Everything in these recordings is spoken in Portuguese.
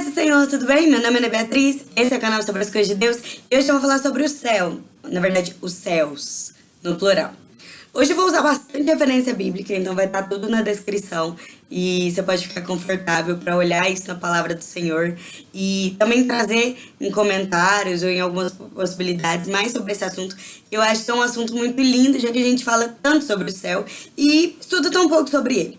Paz do Senhor, tudo bem? Meu nome é Ana Beatriz, esse é o canal sobre as coisas de Deus e hoje eu vou falar sobre o céu, na verdade, os céus, no plural. Hoje eu vou usar bastante referência bíblica, então vai estar tudo na descrição e você pode ficar confortável para olhar isso na palavra do Senhor e também trazer em comentários ou em algumas possibilidades mais sobre esse assunto. Eu acho que é um assunto muito lindo, já que a gente fala tanto sobre o céu e estuda tão pouco sobre ele.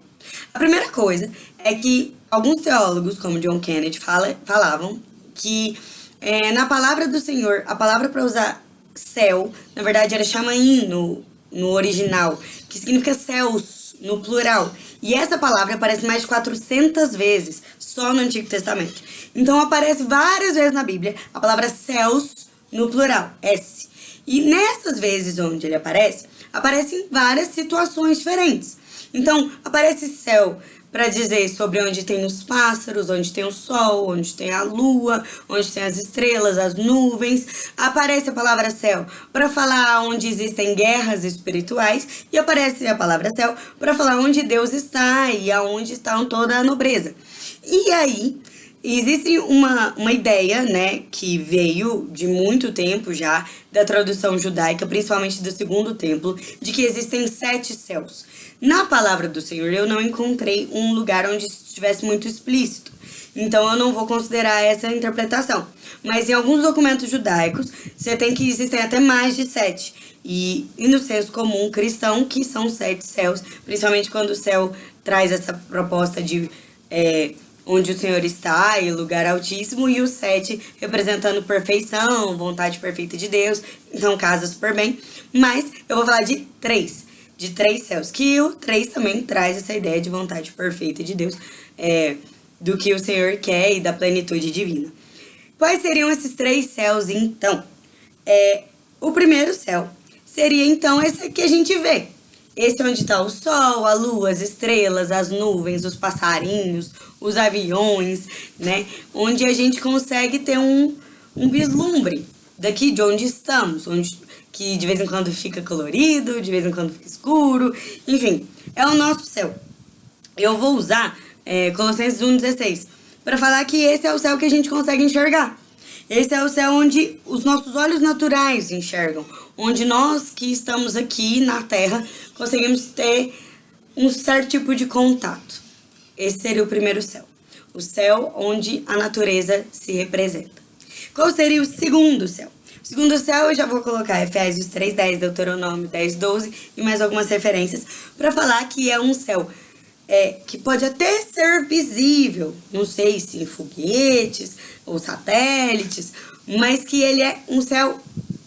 A primeira coisa é que alguns teólogos, como John Kennedy, fala, falavam que é, na palavra do Senhor, a palavra para usar céu, na verdade era chamaim no, no original, que significa céus no plural. E essa palavra aparece mais de 400 vezes só no Antigo Testamento. Então aparece várias vezes na Bíblia a palavra céus no plural, S. E nessas vezes onde ele aparece, aparecem várias situações diferentes. Então, aparece céu para dizer sobre onde tem os pássaros, onde tem o sol, onde tem a lua, onde tem as estrelas, as nuvens. Aparece a palavra céu para falar onde existem guerras espirituais e aparece a palavra céu para falar onde Deus está e aonde está toda a nobreza. E aí, Existe uma, uma ideia, né, que veio de muito tempo já, da tradução judaica, principalmente do segundo templo, de que existem sete céus. Na palavra do Senhor, eu não encontrei um lugar onde estivesse muito explícito. Então, eu não vou considerar essa interpretação. Mas em alguns documentos judaicos, você tem que existem até mais de sete. E, e no senso comum cristão, que são sete céus, principalmente quando o céu traz essa proposta de... É, onde o Senhor está, e lugar altíssimo, e o sete representando perfeição, vontade perfeita de Deus, então casa super bem. Mas eu vou falar de três, de três céus, que o três também traz essa ideia de vontade perfeita de Deus, é, do que o Senhor quer e da plenitude divina. Quais seriam esses três céus, então? É, o primeiro céu seria, então, esse que a gente vê, esse é onde está o sol, a lua, as estrelas, as nuvens, os passarinhos, os aviões, né? Onde a gente consegue ter um, um vislumbre daqui de onde estamos, onde que de vez em quando fica colorido, de vez em quando fica escuro, enfim, é o nosso céu. Eu vou usar é, Colossenses 1,16 para falar que esse é o céu que a gente consegue enxergar. Esse é o céu onde os nossos olhos naturais enxergam, onde nós que estamos aqui na Terra conseguimos ter um certo tipo de contato. Esse seria o primeiro céu. O céu onde a natureza se representa. Qual seria o segundo céu? O segundo céu eu já vou colocar Efésios 3.10, Deuteronômio 10.12 e mais algumas referências para falar que é um céu é, que pode até ser visível, não sei se foguetes ou satélites, mas que ele é um céu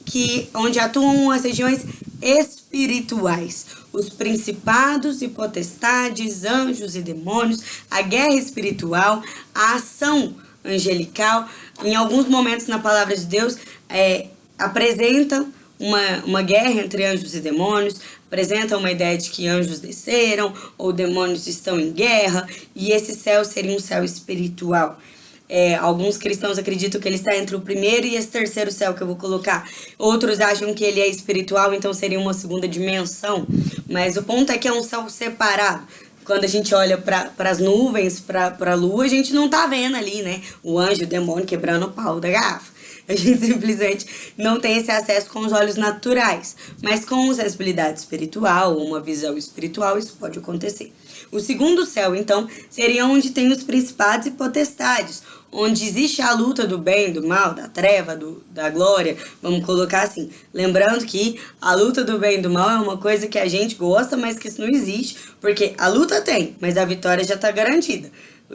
que, onde atuam as regiões espirituais, os principados e potestades, anjos e demônios, a guerra espiritual, a ação angelical, em alguns momentos na palavra de Deus, é, apresenta uma, uma guerra entre anjos e demônios, apresenta uma ideia de que anjos desceram ou demônios estão em guerra, e esse céu seria um céu espiritual. É, alguns cristãos acreditam que ele está entre o primeiro e esse terceiro céu que eu vou colocar. Outros acham que ele é espiritual, então seria uma segunda dimensão. Mas o ponto é que é um céu separado. Quando a gente olha para as nuvens, para a lua, a gente não tá vendo ali, né? O anjo, o demônio quebrando o pau da garrafa. A gente simplesmente não tem esse acesso com os olhos naturais. Mas com sensibilidade espiritual, uma visão espiritual, isso pode acontecer. O segundo céu, então, seria onde tem os principados e potestades, onde existe a luta do bem, do mal, da treva, do, da glória, vamos colocar assim. Lembrando que a luta do bem e do mal é uma coisa que a gente gosta, mas que isso não existe, porque a luta tem, mas a vitória já está garantida.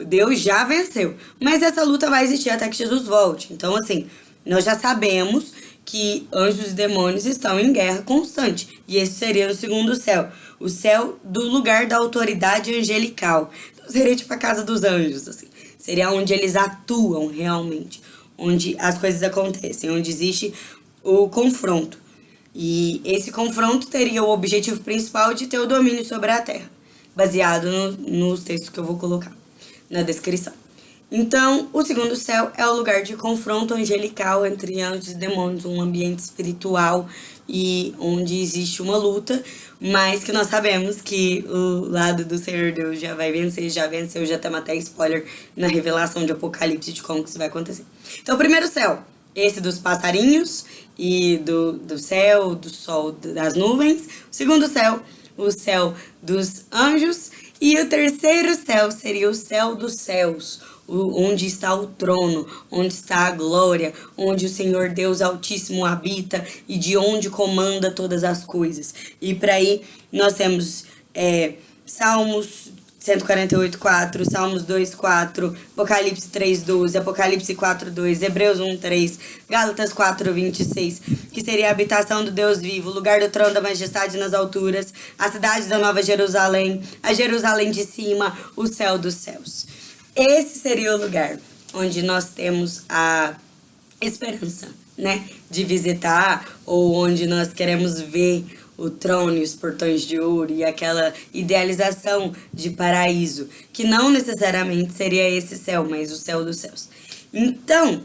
Deus já venceu, mas essa luta vai existir até que Jesus volte. Então, assim, nós já sabemos que anjos e demônios estão em guerra constante. E esse seria o segundo céu. O céu do lugar da autoridade angelical. Então, seria tipo a casa dos anjos, assim. Seria onde eles atuam realmente. Onde as coisas acontecem. Onde existe o confronto. E esse confronto teria o objetivo principal de ter o domínio sobre a Terra. Baseado no, nos textos que eu vou colocar na descrição. Então, o segundo céu é o lugar de confronto angelical entre anjos e demônios, um ambiente espiritual e onde existe uma luta, mas que nós sabemos que o lado do Senhor Deus já vai vencer, já venceu, já temos até spoiler na revelação de Apocalipse de como que isso vai acontecer. Então, o primeiro céu, esse dos passarinhos e do, do céu, do sol, das nuvens. O segundo céu, o céu dos anjos. E o terceiro céu seria o céu dos céus, onde está o trono, onde está a glória, onde o Senhor Deus Altíssimo habita e de onde comanda todas as coisas. E para aí nós temos é, Salmos 148, 4, Salmos 2, 4, Apocalipse 3, 12, Apocalipse 4, 2, Hebreus 1, 3, Gálatas 4, 26, que seria a habitação do Deus vivo, o lugar do trono da majestade nas alturas, a cidade da Nova Jerusalém, a Jerusalém de cima, o céu dos céus. Esse seria o lugar onde nós temos a esperança, né, de visitar, ou onde nós queremos ver o trono e os portões de ouro e aquela idealização de paraíso, que não necessariamente seria esse céu, mas o céu dos céus. Então,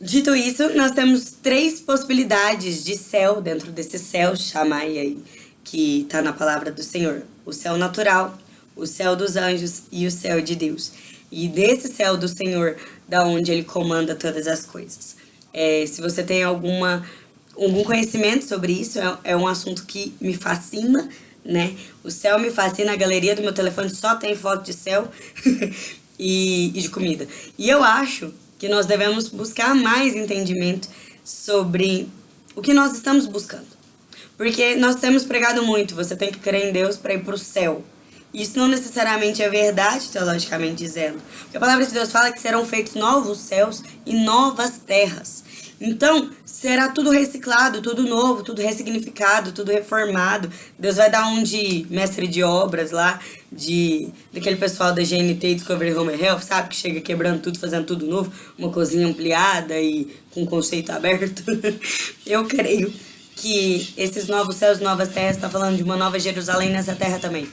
dito isso, nós temos três possibilidades de céu dentro desse céu, chamai aí, que está na palavra do Senhor. O céu natural, o céu dos anjos e o céu de Deus. E desse céu do Senhor, da onde ele comanda todas as coisas. É, se você tem alguma algum conhecimento sobre isso, é, é um assunto que me fascina, né? O céu me fascina, a galeria do meu telefone só tem foto de céu e, e de comida. E eu acho que nós devemos buscar mais entendimento sobre o que nós estamos buscando. Porque nós temos pregado muito, você tem que crer em Deus para ir para o céu. Isso não necessariamente é verdade, teologicamente dizendo. Porque a palavra de Deus fala que serão feitos novos céus e novas terras. Então, será tudo reciclado, tudo novo, tudo ressignificado, tudo reformado. Deus vai dar um de mestre de obras lá, de daquele pessoal da GNT Discovery Home Health, sabe? Que chega quebrando tudo, fazendo tudo novo, uma cozinha ampliada e com conceito aberto. Eu creio que esses novos céus, novas terras, está falando de uma nova Jerusalém nessa terra também.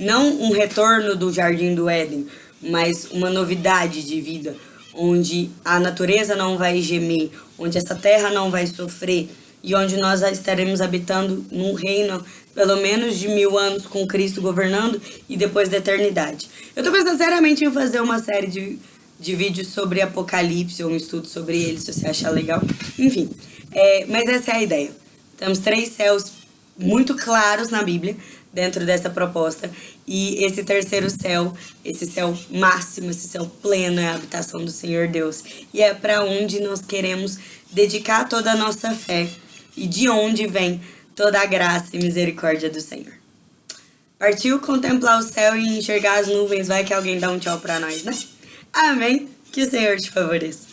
Não um retorno do Jardim do Éden, mas uma novidade de vida, onde a natureza não vai gemer, onde essa terra não vai sofrer e onde nós estaremos habitando num reino pelo menos de mil anos com Cristo governando e depois da eternidade. Eu estou pensando seriamente em fazer uma série de, de vídeos sobre Apocalipse ou um estudo sobre ele, se você achar legal. Enfim, é, mas essa é a ideia. Temos três céus muito claros na Bíblia, dentro dessa proposta. E esse terceiro céu, esse céu máximo, esse céu pleno é a habitação do Senhor Deus. E é para onde nós queremos dedicar toda a nossa fé e de onde vem toda a graça e misericórdia do Senhor. Partiu contemplar o céu e enxergar as nuvens, vai que alguém dá um tchau para nós, né? Amém? Que o Senhor te favoreça.